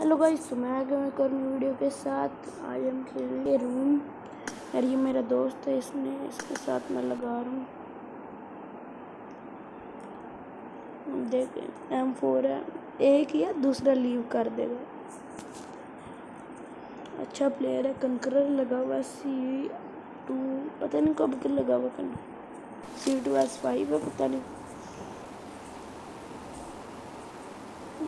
Hello بھائی سمیہ کے میں اور ویڈیو کے ساتھ. آج ہم کھیل رہے روم. اور یہ میرا دوست ہے، اس نے اس کے ساتھ میں لگا رہا ہوں. دیکھیں ایم فور ہے. ایک یا دوسرا لیو کر دے گا. اچھا پلیئر ہے، کنکرر لگا ہوا سی ٹو، پتہ نہیں کب کے لگا ہوا conqueror. C two S five ہے، پتہ نہیں.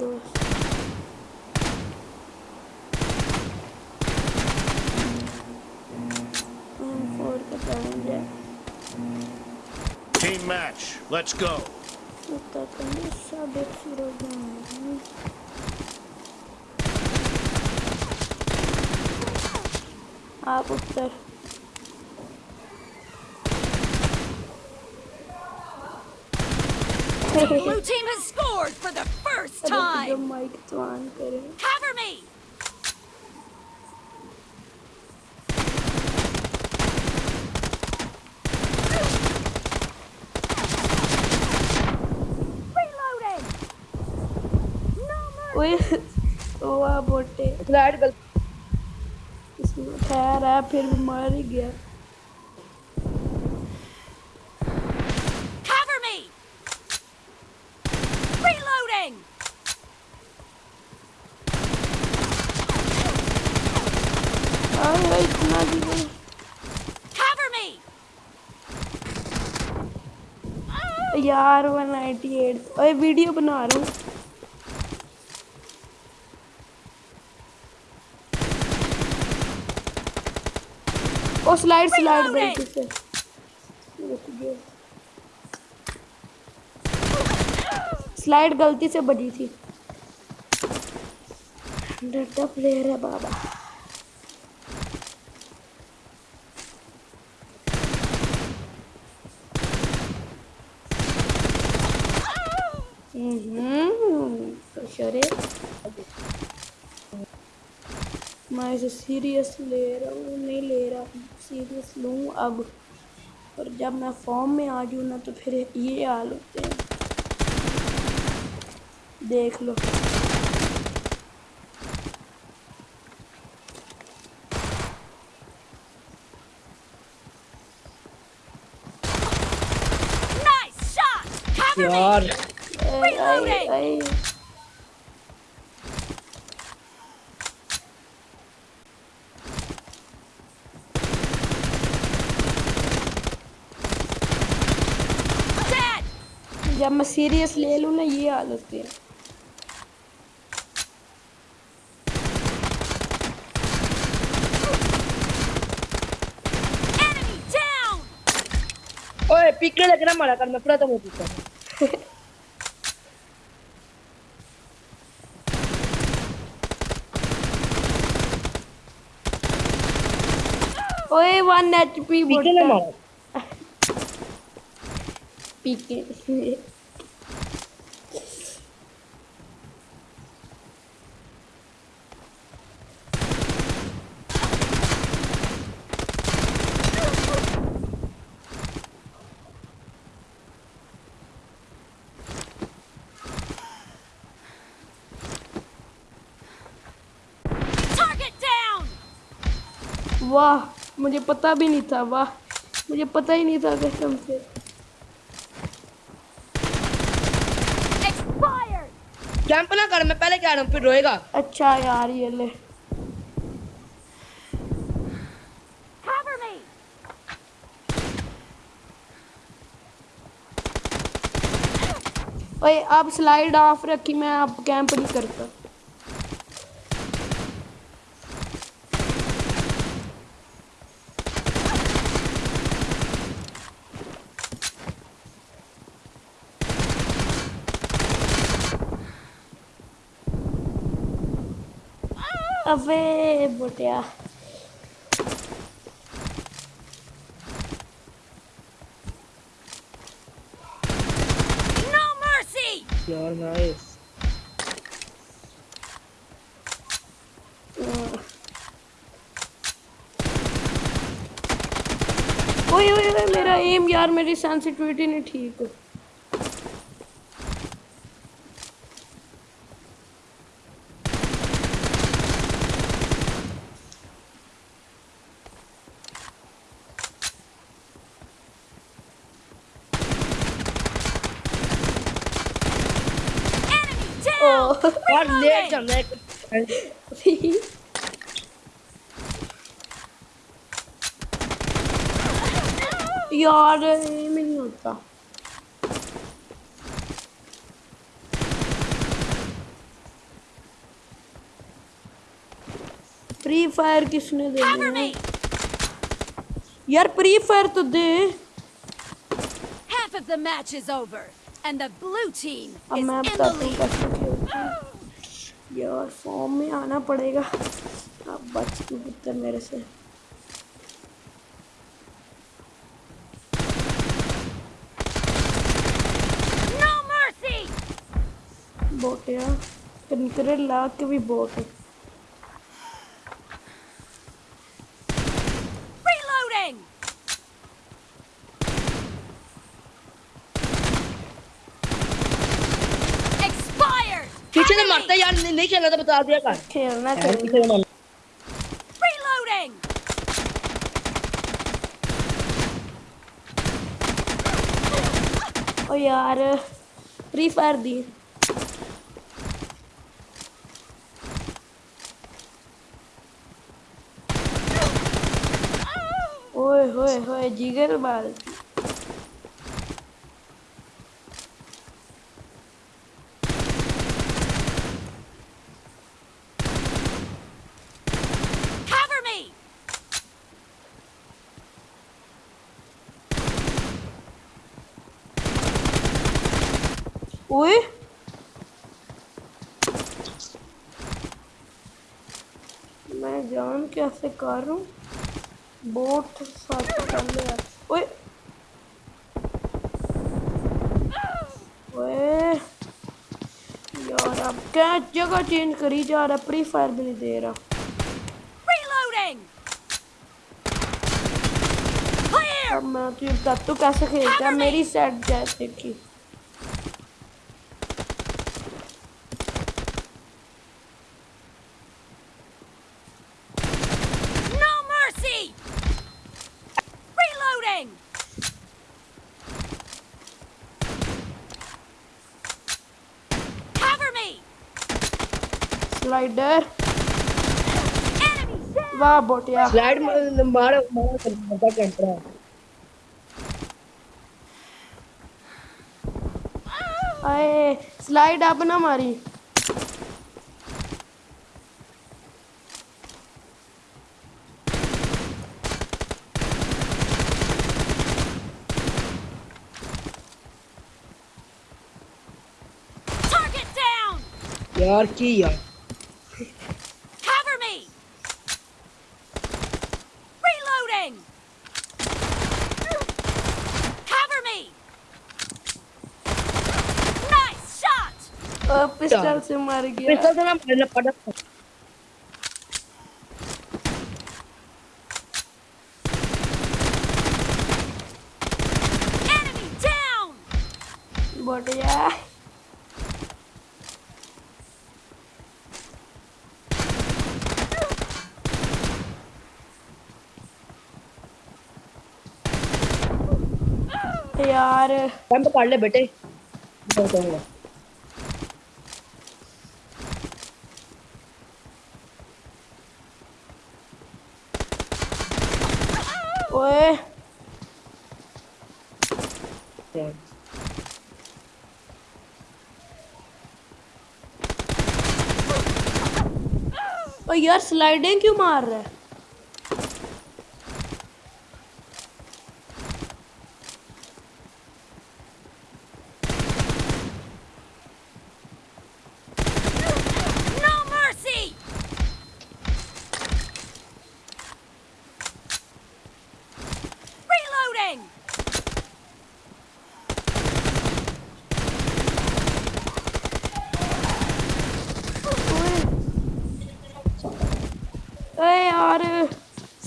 دوست Team match, let's go. Ah, конечно, бегси پھر بیمار ہی گیا یار ون نائنٹی ایٹ اور ویڈیو بنا رہا ہوں اور سلائڈ سلائڈ بریک سے سلائڈ غلطی سے بجی تھی ڈرتا پلیئر ہے بابا querer. میں سیریس لے رہا ہوں نہیں لے رہا ہوں سیریس لوں اب اور جب میں فارم میں آ جاؤں نا تو پھر یہ حال ہوتے ہیں دیکھ لو یار جب میں سیریس لے لوں نا یہ عادت ہے اوے پکڑے لگنا مارا کر میں پورا تو موتی کر اوے 1 ایچ پی بڑھتا pique. واہ مجھے پتہ بھی نہیں تھا واہ مجھے پتہ ہی نہیں تھا قسم سے کیمپ نہ کر میں پہلے کہہ رہا ہوں پھر روئے گا اچھا یار یہ لے اوئے آپ سلائیڈ آف رکھی میں آپ کیمپ نہیں کرتا ابے بٹیا یار نائس اوئے اوئے میرا ایم یار میری سینسٹیویٹی نہیں ٹھیک۔ Why did they minuta. Free fire kisne de? Cover me. Yar free fire to? Half of the match is over. and the blue team اب میں بتاتا ہوں کیسے کھیلتے ہیں یار فارم میں آنا پڑے گا۔ اب بچ کیوں کتے میرے سے۔ بوٹ یار۔ کنکرے لا کے بھی بوٹ ہے پیچھے سے مارتا یار نہیں کھیلنا تھا بتا دیا یار فری فائر دی جگر میں جان کیسے کر ہوں۔ بوٹ ساتھ کر لیا۔ اوئے۔ یار اب کیا جگہ چینج کری جا رہا پری فائر بھی نہیں دے رہا۔ میں تو کیسے کھیلتا میری سیٹ جیسے کی سلائڈر واہ بوٹیا سلائڈ مارا مارا بندہ ہے اے سلائڈ آپ نہ ماری یار کی یار پسٹل سے مر گیا پسٹل سے نہ پڑک بڑھیا یار بند پڑ لے بیٹے یار سلائڈیں کیوں مار رہا ہے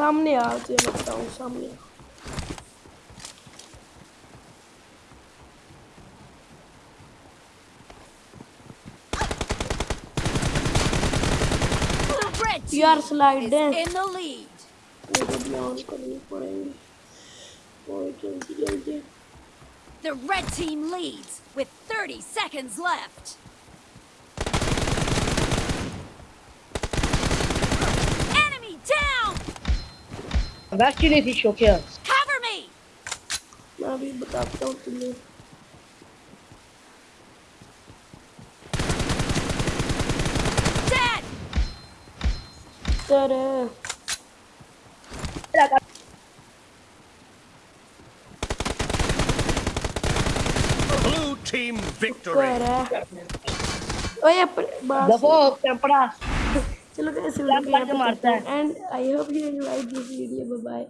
سامنے آ کے بتاؤں ہوں سامنے یار سلائڈ ہے The red team leads with 30 seconds left. ہی نہیں تھی شوکیا Cover me! میں ابھی بتاتا ہوں تمہیں Dead! سر Blue team victory. کر لوگ سلام بو بائے